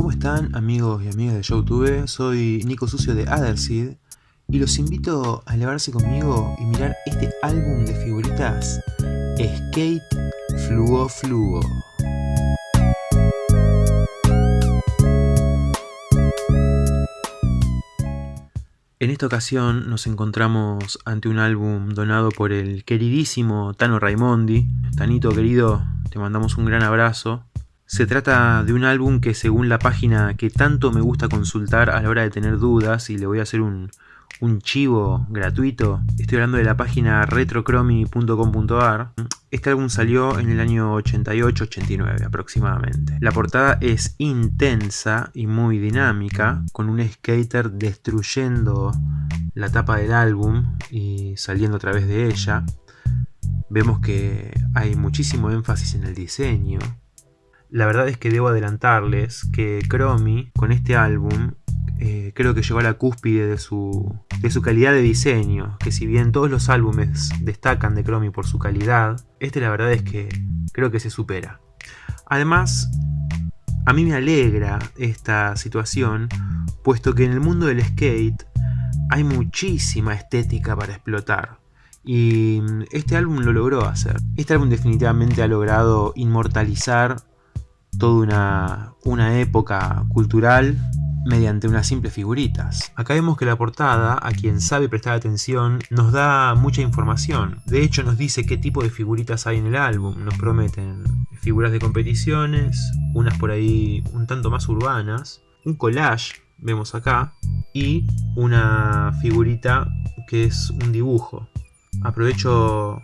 ¿Cómo están amigos y amigas de YouTube? Soy Nico Sucio de Otherseed y los invito a elevarse conmigo y mirar este álbum de figuritas Skate Fluo Fluo. En esta ocasión nos encontramos ante un álbum donado por el queridísimo Tano Raimondi. Tanito querido, te mandamos un gran abrazo. Se trata de un álbum que según la página que tanto me gusta consultar a la hora de tener dudas y le voy a hacer un, chivo gratuito. Estoy hablando de la página retrocromi.com.ar. Este álbum salió en el año 88-89 aproximadamente. La portada es intensa y muy dinámica, con un skater destruyendo la tapa del álbum y saliendo a través de ella. Vemos que hay muchísimo énfasis en el diseño. La verdad es que debo adelantarles que Chromie con este álbum eh, creo que llegó a la cúspide de su, de su calidad de diseño, que si bien todos los álbumes destacan de Chromie por su calidad, este la verdad es que creo que se supera. Además, a mí me alegra esta situación, puesto que en el mundo del skate hay muchísima estética para explotar. Y este álbum lo logró hacer. Este álbum definitivamente ha logrado inmortalizar toda una, una época cultural mediante unas simples figuritas. Acá vemos que la portada, a quien sabe prestar atención, nos da mucha información. De hecho nos dice qué tipo de figuritas hay en el álbum. Nos prometen figuras de competiciones, unas por ahí un tanto más urbanas, un collage, vemos acá, y una figurita que es un dibujo. Aprovecho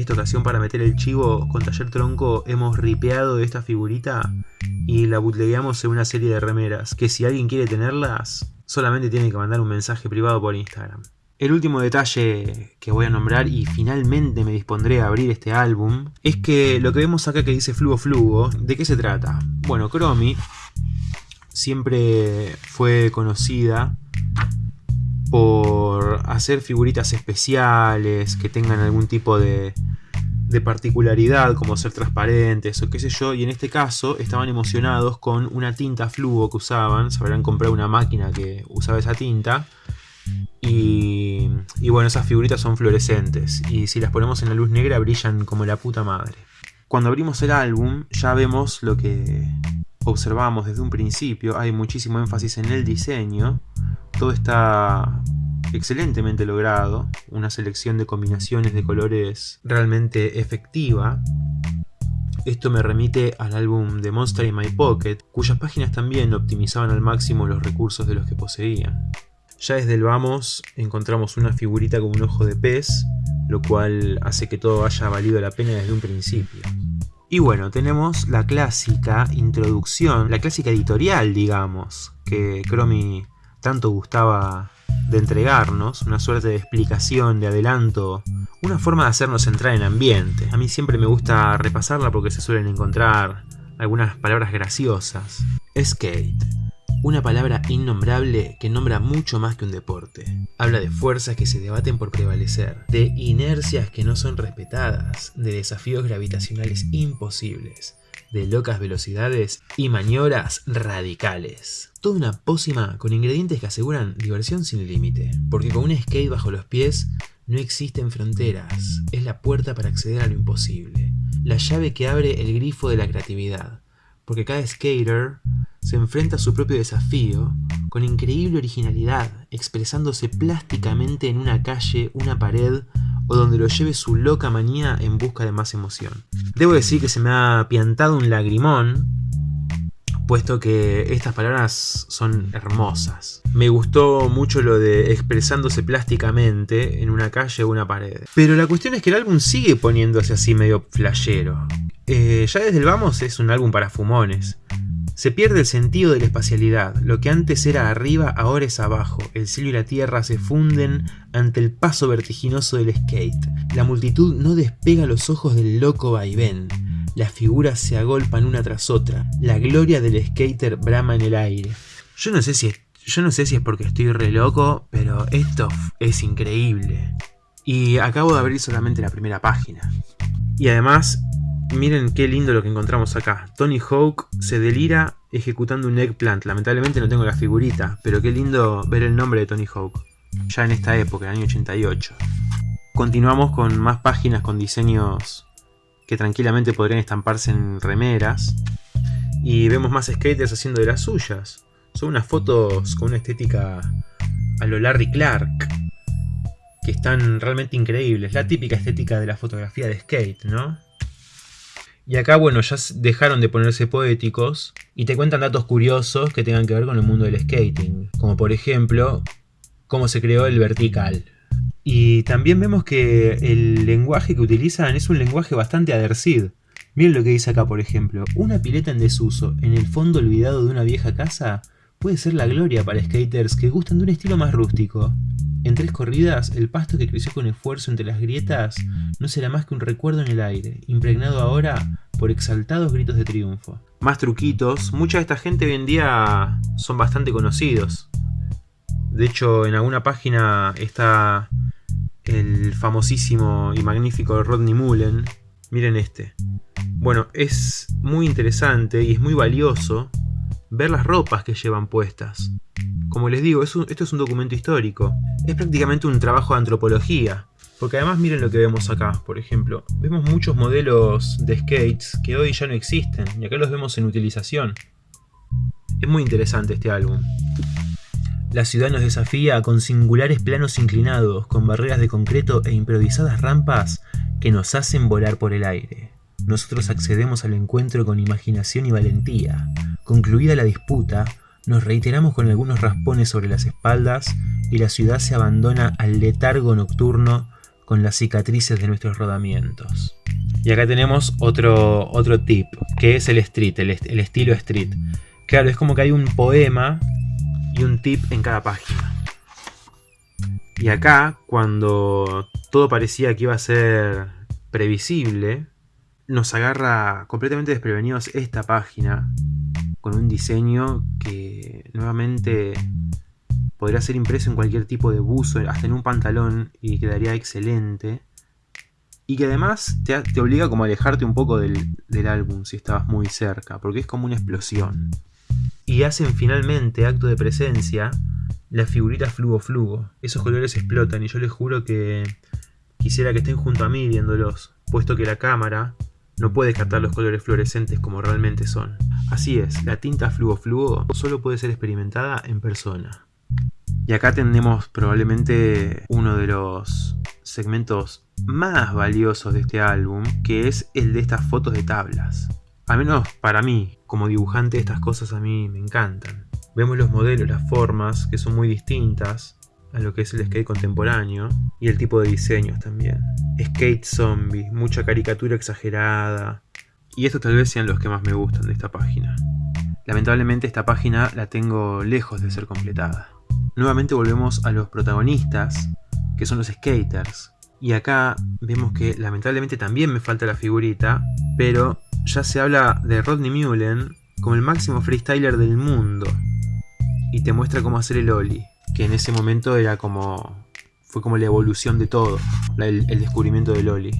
esta ocasión para meter el chivo con Taller Tronco hemos ripeado esta figurita y la bootlegueamos en una serie de remeras que si alguien quiere tenerlas solamente tiene que mandar un mensaje privado por Instagram. El último detalle que voy a nombrar y finalmente me dispondré a abrir este álbum es que lo que vemos acá que dice Flugo Flugo, ¿de qué se trata? Bueno, Chromie siempre fue conocida por hacer figuritas especiales que tengan algún tipo de, de particularidad como ser transparentes o qué sé yo y en este caso estaban emocionados con una tinta fluo que usaban, se habrán comprado una máquina que usaba esa tinta y, y bueno esas figuritas son fluorescentes y si las ponemos en la luz negra brillan como la puta madre. Cuando abrimos el álbum ya vemos lo que observamos desde un principio, hay muchísimo énfasis en el diseño, todo está excelentemente logrado, una selección de combinaciones de colores realmente efectiva. Esto me remite al álbum de Monster in My Pocket, cuyas páginas también optimizaban al máximo los recursos de los que poseían. Ya desde el vamos encontramos una figurita con un ojo de pez, lo cual hace que todo haya valido la pena desde un principio. Y bueno, tenemos la clásica introducción, la clásica editorial, digamos, que Chromie tanto gustaba de entregarnos, una suerte de explicación, de adelanto, una forma de hacernos entrar en ambiente. A mí siempre me gusta repasarla porque se suelen encontrar algunas palabras graciosas. Skate. Una palabra innombrable que nombra mucho más que un deporte. Habla de fuerzas que se debaten por prevalecer, de inercias que no son respetadas, de desafíos gravitacionales imposibles, de locas velocidades y maniobras radicales. Toda una pócima con ingredientes que aseguran diversión sin límite, porque con un skate bajo los pies no existen fronteras, es la puerta para acceder a lo imposible, la llave que abre el grifo de la creatividad, porque cada skater se enfrenta a su propio desafío con increíble originalidad, expresándose plásticamente en una calle, una pared o donde lo lleve su loca manía en busca de más emoción. Debo decir que se me ha piantado un lagrimón, puesto que estas palabras son hermosas. Me gustó mucho lo de expresándose plásticamente en una calle o una pared. Pero la cuestión es que el álbum sigue poniéndose así medio flashero. Eh, ya desde el vamos es un álbum para fumones. Se pierde el sentido de la espacialidad, lo que antes era arriba ahora es abajo, el cielo y la tierra se funden ante el paso vertiginoso del skate. La multitud no despega los ojos del loco vaivén, las figuras se agolpan una tras otra, la gloria del skater brama en el aire. Yo no sé si es, yo no sé si es porque estoy re loco, pero esto es increíble. Y acabo de abrir solamente la primera página. Y además Miren qué lindo lo que encontramos acá. Tony Hawk se delira ejecutando un eggplant. Lamentablemente no tengo la figurita, pero qué lindo ver el nombre de Tony Hawk. Ya en esta época, el año 88. Continuamos con más páginas con diseños que tranquilamente podrían estamparse en remeras. Y vemos más skaters haciendo de las suyas. Son unas fotos con una estética a lo Larry Clark. Que están realmente increíbles. La típica estética de la fotografía de skate, ¿no? Y acá, bueno, ya dejaron de ponerse poéticos y te cuentan datos curiosos que tengan que ver con el mundo del skating. Como por ejemplo, cómo se creó el vertical. Y también vemos que el lenguaje que utilizan es un lenguaje bastante adercid. Miren lo que dice acá, por ejemplo. Una pileta en desuso, en el fondo olvidado de una vieja casa, puede ser la gloria para skaters que gustan de un estilo más rústico. En tres corridas, el pasto que creció con esfuerzo entre las grietas no será más que un recuerdo en el aire, impregnado ahora por exaltados gritos de triunfo. Más truquitos, mucha de esta gente hoy en día son bastante conocidos. De hecho, en alguna página está el famosísimo y magnífico Rodney Mullen. Miren este. Bueno, es muy interesante y es muy valioso ver las ropas que llevan puestas. Como les digo, esto es un documento histórico. Es prácticamente un trabajo de antropología. Porque además miren lo que vemos acá, por ejemplo. Vemos muchos modelos de skates que hoy ya no existen, y acá los vemos en utilización. Es muy interesante este álbum. La ciudad nos desafía con singulares planos inclinados, con barreras de concreto e improvisadas rampas que nos hacen volar por el aire. Nosotros accedemos al encuentro con imaginación y valentía. Concluida la disputa, nos reiteramos con algunos raspones sobre las espaldas y la ciudad se abandona al letargo nocturno con las cicatrices de nuestros rodamientos. Y acá tenemos otro, otro tip, que es el street, el, el estilo street. Claro, es como que hay un poema y un tip en cada página. Y acá, cuando todo parecía que iba a ser previsible, nos agarra completamente desprevenidos esta página con un diseño que nuevamente podría ser impreso en cualquier tipo de buzo, hasta en un pantalón y quedaría excelente. Y que además te, obliga como a alejarte un poco del, álbum si estabas muy cerca, porque es como una explosión. Y hacen finalmente acto de presencia las figuritas fluo fluo. Esos colores explotan y yo les juro que quisiera que estén junto a mí viéndolos, puesto que la cámara no puede captar los colores fluorescentes como realmente son. Así es, la tinta fluo fluo solo puede ser experimentada en persona. Y acá tenemos probablemente uno de los segmentos más valiosos de este álbum, que es el de estas fotos de tablas. Al menos para mí, como dibujante, estas cosas a mí me encantan. Vemos los modelos, las formas, que son muy distintas, a lo que es el skate contemporáneo y el tipo de diseños también. Skate zombie, mucha caricatura exagerada. Y estos tal vez sean los que más me gustan de esta página. Lamentablemente esta página la tengo lejos de ser completada. Nuevamente volvemos a los protagonistas, que son los skaters. Y acá vemos que lamentablemente también me falta la figurita, pero ya se habla de Rodney Mullen como el máximo freestyler del mundo. Y te muestra cómo hacer el ollie que en ese momento era como fue como la evolución de todo, el, descubrimiento del Oli.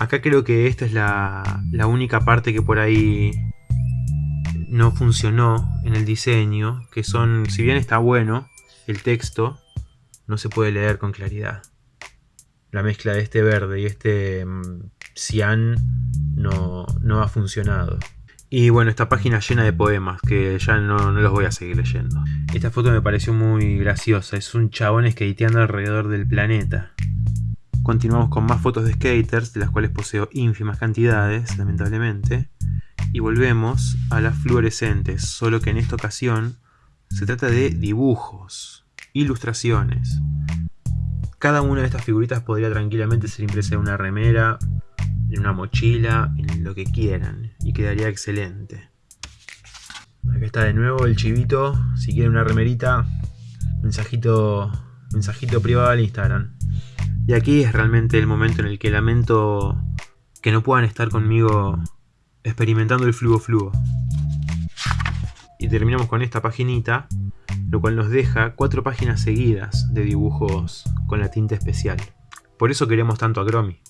Acá creo que esta es la, única parte que por ahí no funcionó en el diseño, que son, si bien está bueno, el texto no se puede leer con claridad. La mezcla de este verde y este mm, cian no, no ha funcionado. Y bueno, esta página llena de poemas que ya no, los voy a seguir leyendo. Esta foto me pareció muy graciosa, es un chabón skateando alrededor del planeta. Continuamos con más fotos de skaters, de las cuales poseo ínfimas cantidades, lamentablemente. Y volvemos a las fluorescentes, solo que en esta ocasión se trata de dibujos, ilustraciones. Cada una de estas figuritas podría tranquilamente ser impresa en una remera, en una mochila, en lo que quieran. Y quedaría excelente. Acá está de nuevo el chivito. Si quieren una remerita, mensajito, mensajito privado al Instagram. Y aquí es realmente el momento en el que lamento que no puedan estar conmigo experimentando el flujo flujo. Y terminamos con esta paginita, lo cual nos deja cuatro páginas seguidas de dibujos con la tinta especial. Por eso queremos tanto a Gromi.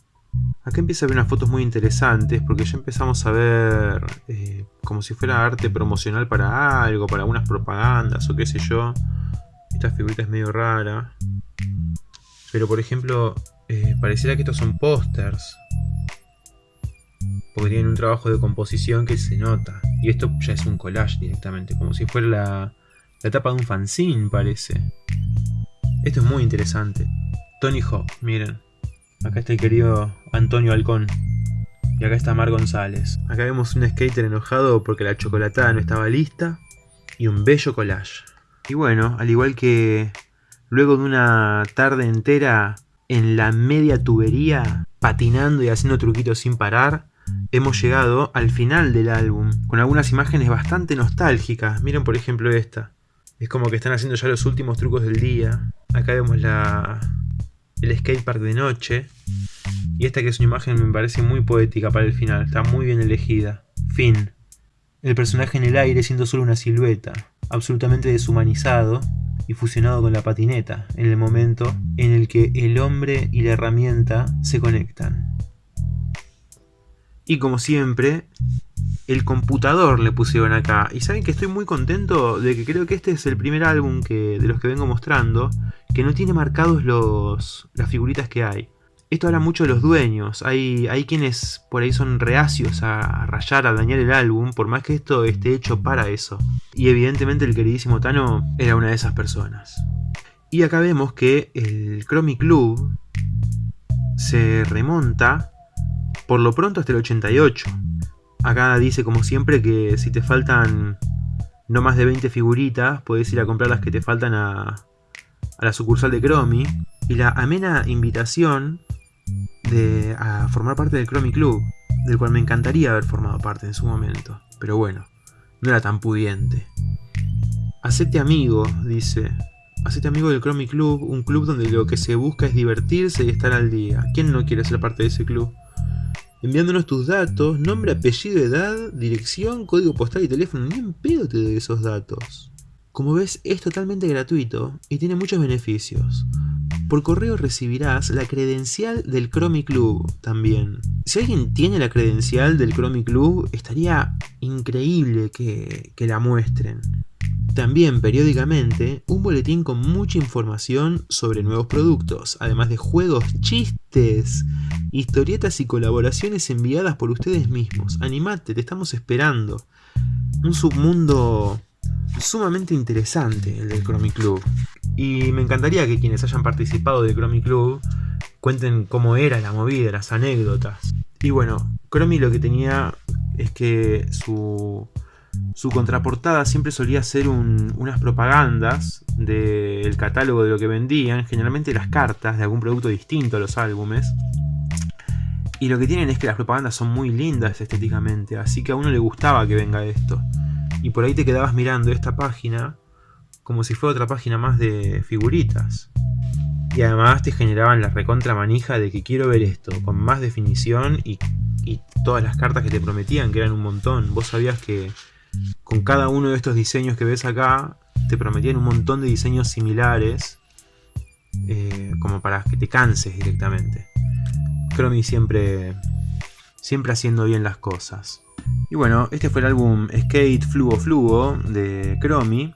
Acá empieza a ver unas fotos muy interesantes porque ya empezamos a ver eh, como si fuera arte promocional para algo, para algunas propagandas o qué sé yo. Esta figurita es medio rara. Pero por ejemplo, eh, pareciera que estos son pósters. Porque tienen un trabajo de composición que se nota. Y esto ya es un collage directamente, como si fuera la, la tapa de un fanzine parece. Esto es muy interesante. Tony Hawk, miren. Acá está el querido Antonio Halcón. Y acá está Mar González. Acá vemos un skater enojado porque la chocolatada no estaba lista. Y un bello collage. Y bueno, al igual que luego de una tarde entera en la media tubería, patinando y haciendo truquitos sin parar, hemos llegado al final del álbum, con algunas imágenes bastante nostálgicas. Miren por ejemplo esta. Es como que están haciendo ya los últimos trucos del día. Acá vemos la, el skatepark de noche. Y esta que es una imagen me parece muy poética para el final, está muy bien elegida. Fin. El personaje en el aire siendo solo una silueta, absolutamente deshumanizado y fusionado con la patineta, en el momento en el que el hombre y la herramienta se conectan. Y como siempre, el computador le pusieron acá. Y saben que estoy muy contento de que creo que este es el primer álbum que, de los que vengo mostrando que no tiene marcados los, las figuritas que hay. Esto habla mucho de los dueños, hay, hay quienes por ahí son reacios a, rayar, a dañar el álbum, por más que esto esté hecho para eso. Y evidentemente el queridísimo Tano era una de esas personas. Y acá vemos que el Chromie Club se remonta por lo pronto hasta el 88. Acá dice como siempre que si te faltan no más de 20 figuritas, puedes ir a comprar las que te faltan a, a la sucursal de Chromie. Y la amena invitación de, a formar parte del Chromie Club, del cual me encantaría haber formado parte en su momento. Pero bueno, no era tan pudiente. Hacete amigo, dice. Hacete amigo del Chromie Club, un club donde lo que se busca es divertirse y estar al día. ¿Quién no quiere ser parte de ese club? enviándonos tus datos, nombre, apellido, edad, dirección, código postal y teléfono. Ni en pedo te esos datos. Como ves, es totalmente gratuito y tiene muchos beneficios. Por correo recibirás la credencial del Chromie Club también. Si alguien tiene la credencial del Chromie Club, estaría increíble que, la muestren. También periódicamente un boletín con mucha información sobre nuevos productos, además de juegos, chistes, historietas y colaboraciones enviadas por ustedes mismos. Animate, te estamos esperando. Un submundo sumamente interesante el del Chromie Club. Y me encantaría que quienes hayan participado del Chromie Club cuenten cómo era la movida, las anécdotas. Y bueno, Chromie lo que tenía es que su su contraportada siempre solía ser unas propagandas del catálogo de lo que vendían, generalmente las cartas de algún producto distinto a los álbumes. Y lo que tienen es que las propagandas son muy lindas estéticamente, así que a uno le gustaba que venga esto. Y por ahí te quedabas mirando esta página como si fuera otra página más de figuritas. Y además te generaban la recontra manija de que quiero ver esto, con más definición y, y todas las cartas que te prometían, que eran un montón. Vos sabías que con cada uno de estos diseños que ves acá, te prometían un montón de diseños similares, eh, como para que te canses directamente. Chromie siempre, siempre haciendo bien las cosas. Y bueno, este fue el álbum Skate Fluo Fluo de Chromie,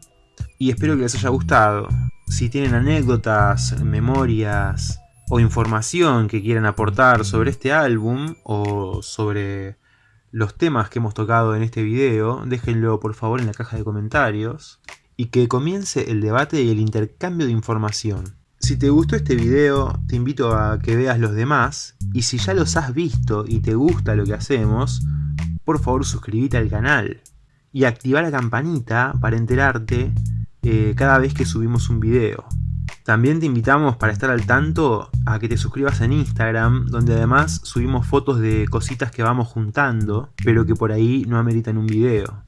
y espero que les haya gustado. Si tienen anécdotas, memorias o información que quieran aportar sobre este álbum o sobre los temas que hemos tocado en este video, déjenlo por favor en la caja de comentarios y que comience el debate y el intercambio de información. Si te gustó este video, te invito a que veas los demás y si ya los has visto y te gusta lo que hacemos, por favor suscríbete al canal y activa la campanita para enterarte eh, cada vez que subimos un video. También te invitamos para estar al tanto a que te suscribas en Instagram, donde además subimos fotos de cositas que vamos juntando, pero que por ahí no ameritan un video.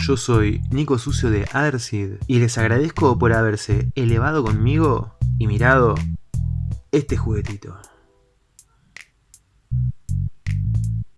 Yo soy Nico Sucio de Adersid y les agradezco por haberse elevado conmigo y mirado este juguetito.